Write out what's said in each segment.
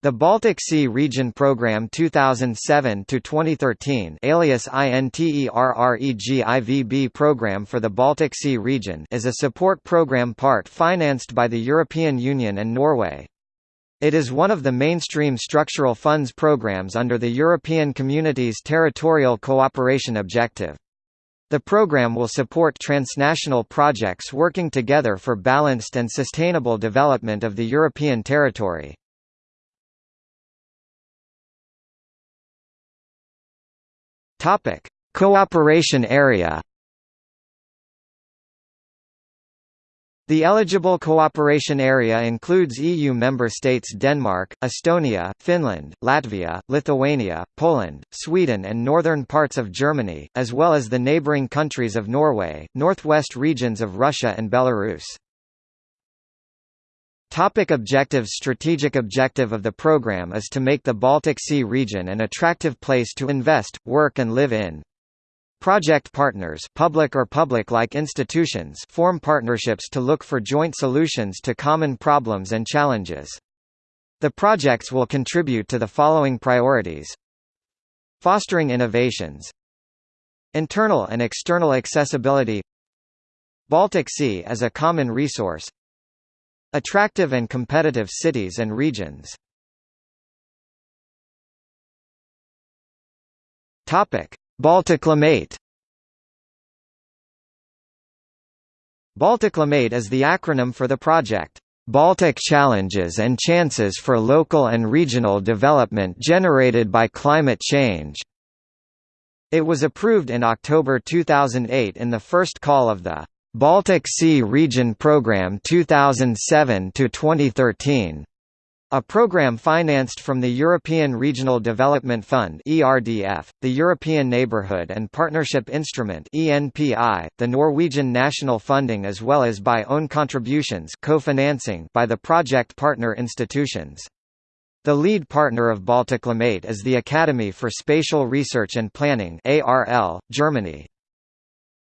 The Baltic Sea Region Program 2007-2013 alias INTERREGIVB Program for the Baltic Sea Region is a support program part financed by the European Union and Norway. It is one of the mainstream structural funds programs under the European Community's territorial cooperation objective. The program will support transnational projects working together for balanced and sustainable development of the European territory. Topic: Cooperation area. The eligible cooperation area includes EU member states Denmark, Estonia, Finland, Latvia, Lithuania, Poland, Sweden and northern parts of Germany, as well as the neighbouring countries of Norway, northwest regions of Russia and Belarus. Topic objectives. Strategic objective of the program is to make the Baltic Sea region an attractive place to invest, work and live in. Project partners public or public-like institutions form partnerships to look for joint solutions to common problems and challenges. The projects will contribute to the following priorities. Fostering innovations. Internal and external accessibility. Baltic Sea as a common resource Attractive and competitive cities and regions Balticlimate Balticlimate is the acronym for the project Baltic Challenges and Chances for Local and Regional Development Generated by Climate Change. It was approved in October 2008 in the first call of the Baltic Sea Region Programme 2007–2013, a program financed from the European Regional Development Fund (ERDF), the European Neighbourhood and Partnership Instrument (ENPI), the Norwegian national funding as well as by own contributions co-financing by the project partner institutions. The lead partner of Balticlimate is the Academy for Spatial Research and Planning (ARL), Germany.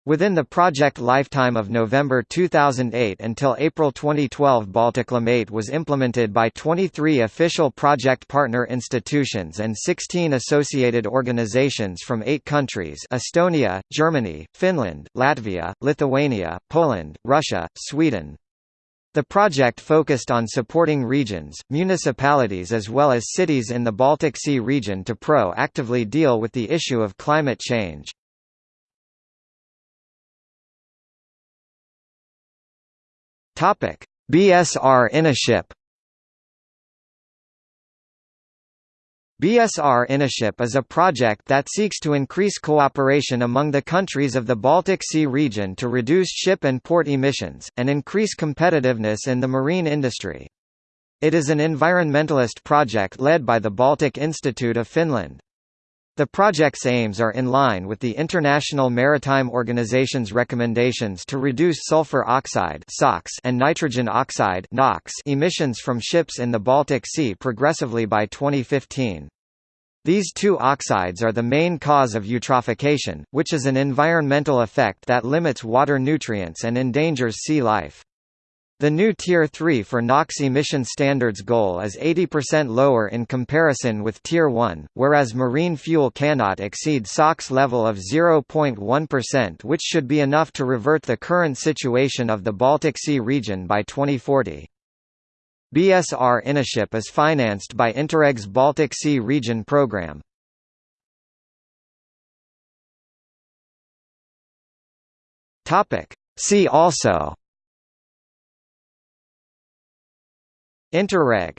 Within the project lifetime of November 2008 until April 2012 Balticlimate was implemented by 23 official project partner institutions and 16 associated organizations from eight countries Estonia, Germany, Finland, Latvia, Lithuania, Poland, Russia, Sweden. The project focused on supporting regions, municipalities as well as cities in the Baltic Sea region to pro-actively deal with the issue of climate change. Topic: BSR InnoShip BSR InnoShip is a project that seeks to increase cooperation among the countries of the Baltic Sea region to reduce ship and port emissions, and increase competitiveness in the marine industry. It is an environmentalist project led by the Baltic Institute of Finland. The project's aims are in line with the International Maritime Organization's recommendations to reduce sulfur oxide and nitrogen oxide emissions from ships in the Baltic Sea progressively by 2015. These two oxides are the main cause of eutrophication, which is an environmental effect that limits water nutrients and endangers sea life. The new Tier 3 for NOx emission standards goal is 80% lower in comparison with Tier 1, whereas marine fuel cannot exceed SOx level of 0.1% which should be enough to revert the current situation of the Baltic Sea region by 2040. BSR InnoShip is financed by Interreg's Baltic Sea Region program. See also Interreg